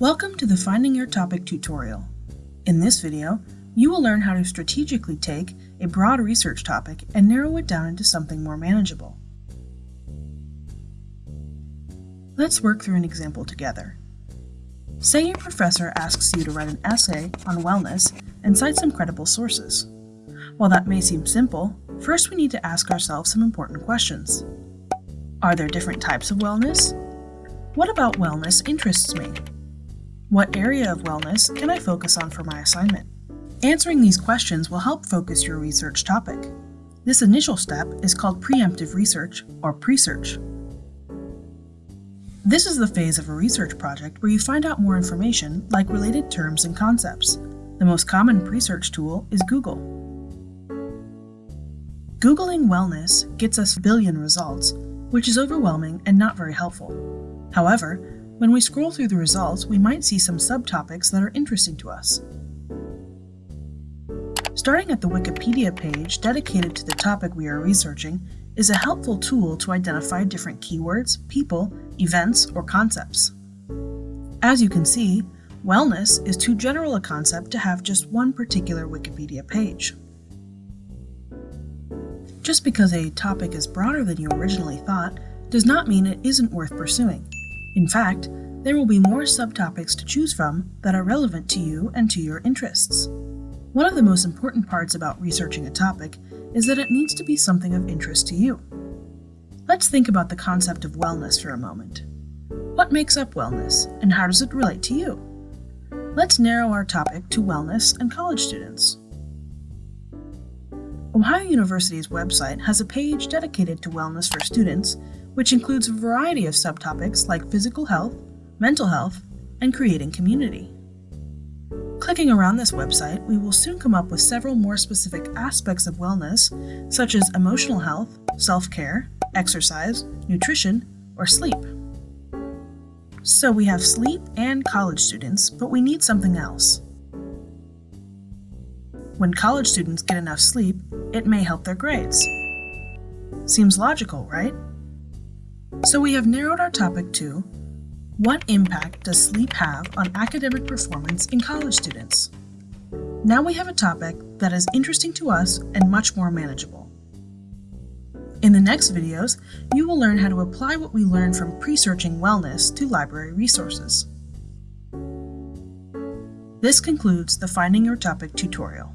Welcome to the Finding Your Topic tutorial. In this video, you will learn how to strategically take a broad research topic and narrow it down into something more manageable. Let's work through an example together. Say your professor asks you to write an essay on wellness and cite some credible sources. While that may seem simple, first we need to ask ourselves some important questions. Are there different types of wellness? What about wellness interests me? What area of wellness can I focus on for my assignment? Answering these questions will help focus your research topic. This initial step is called preemptive research, or pre-search. This is the phase of a research project where you find out more information like related terms and concepts. The most common pre-search tool is Google. Googling wellness gets us billion results, which is overwhelming and not very helpful. However, when we scroll through the results, we might see some subtopics that are interesting to us. Starting at the Wikipedia page dedicated to the topic we are researching is a helpful tool to identify different keywords, people, events, or concepts. As you can see, wellness is too general a concept to have just one particular Wikipedia page. Just because a topic is broader than you originally thought does not mean it isn't worth pursuing. In fact, there will be more subtopics to choose from that are relevant to you and to your interests. One of the most important parts about researching a topic is that it needs to be something of interest to you. Let's think about the concept of wellness for a moment. What makes up wellness, and how does it relate to you? Let's narrow our topic to wellness and college students. Ohio University's website has a page dedicated to wellness for students which includes a variety of subtopics like physical health, mental health, and creating community. Clicking around this website, we will soon come up with several more specific aspects of wellness, such as emotional health, self-care, exercise, nutrition, or sleep. So we have sleep and college students, but we need something else. When college students get enough sleep, it may help their grades. Seems logical, right? So we have narrowed our topic to What impact does sleep have on academic performance in college students? Now we have a topic that is interesting to us and much more manageable. In the next videos, you will learn how to apply what we learned from pre-searching wellness to library resources. This concludes the Finding Your Topic tutorial.